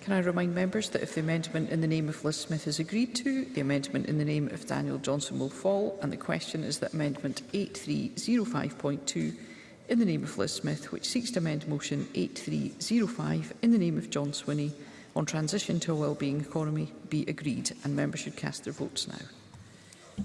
Can I remind members that if the amendment in the name of Liz Smith is agreed to, the amendment in the name of Daniel Johnson will fall, and the question is that Amendment 8305.2 in the name of Liz Smith, which seeks to amend Motion 8305 in the name of John Swinney on transition to a wellbeing economy, be agreed, and members should cast their votes now.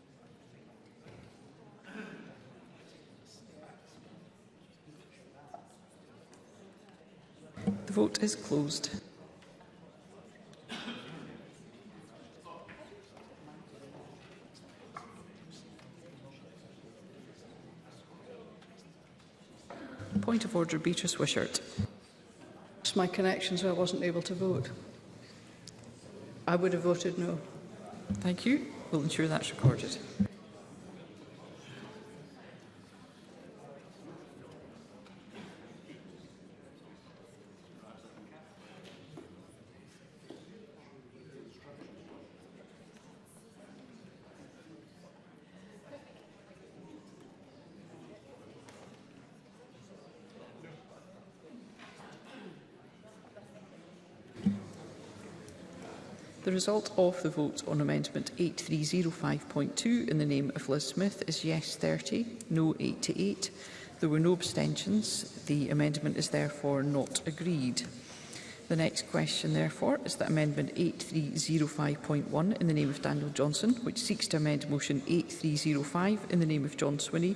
vote is closed. Point of order, Beatrice Wishart. my connection, so I wasn't able to vote. I would have voted no. Thank you. We'll ensure that's recorded. The result of the vote on Amendment 8305.2 in the name of Liz Smith is yes 30, no 88. There were no abstentions. The amendment is therefore not agreed. The next question, therefore, is that Amendment 8305.1 in the name of Daniel Johnson, which seeks to amend Motion 8305 in the name of John Swinney,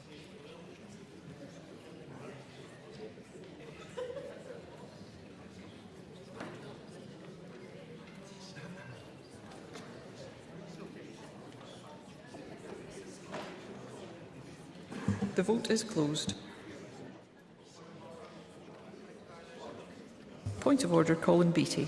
The vote is closed. Point of order, Colin Beattie.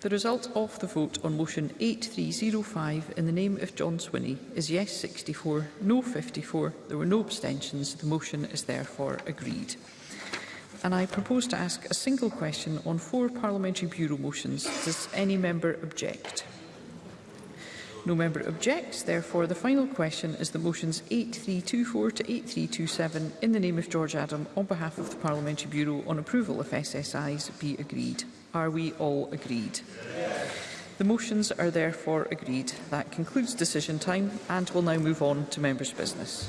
The result of the vote on motion 8305 in the name of John Swinney is yes 64, no 54. There were no abstentions. The motion is therefore agreed. And I propose to ask a single question on four parliamentary bureau motions. Does any member object? No member objects. Therefore, the final question is the motions 8324 to 8327 in the name of George Adam on behalf of the Parliamentary Bureau on approval of SSIs be agreed. Are we all agreed? The motions are therefore agreed. That concludes decision time and we'll now move on to members' business.